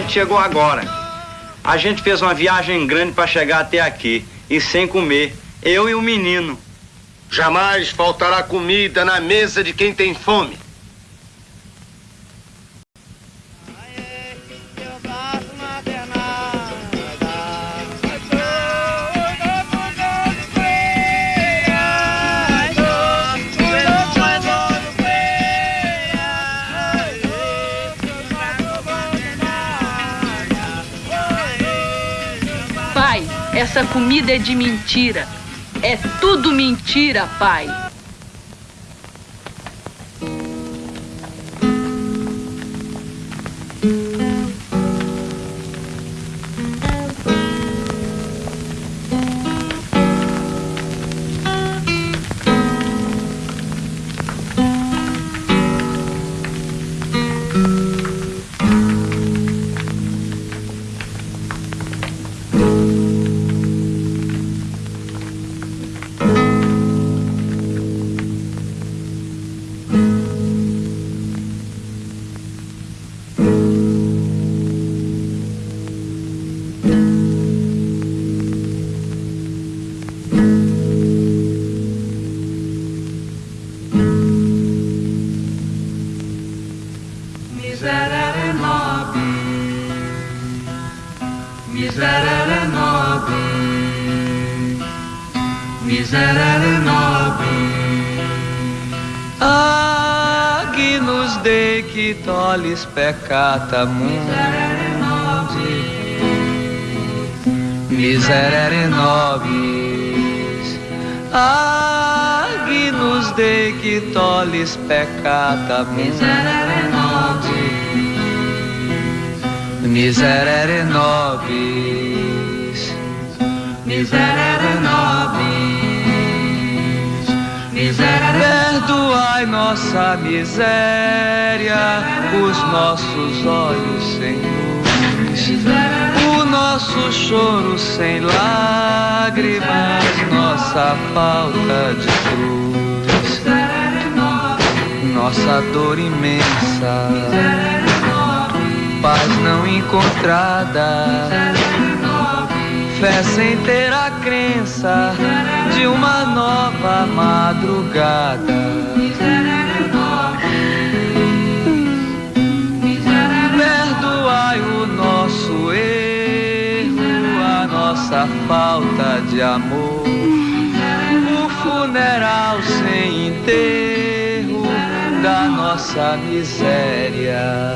Gente chegou agora. A gente fez uma viagem grande para chegar até aqui. e sem comer. Eu e o menino. Jamais faltará comida na mesa de quem tem fome. Essa comida é de mentira. É tudo mentira, pai. Tollis peccata mundi, miserere nobis. Agnus Dei que tollis peccata Miserere mundi, miserere nobis. Miserere nobis, miserere Perdoai nossa miséria, os nossos olhos sem luz, o nosso choro sem lágrimas, nossa falta de cruz, nossa dor imensa, paz não encontrada, fé sem ter a crença de uma nova madrugada. Perdoai o nosso erro, a nossa falta de amor, o funeral sem enterro da nossa miséria.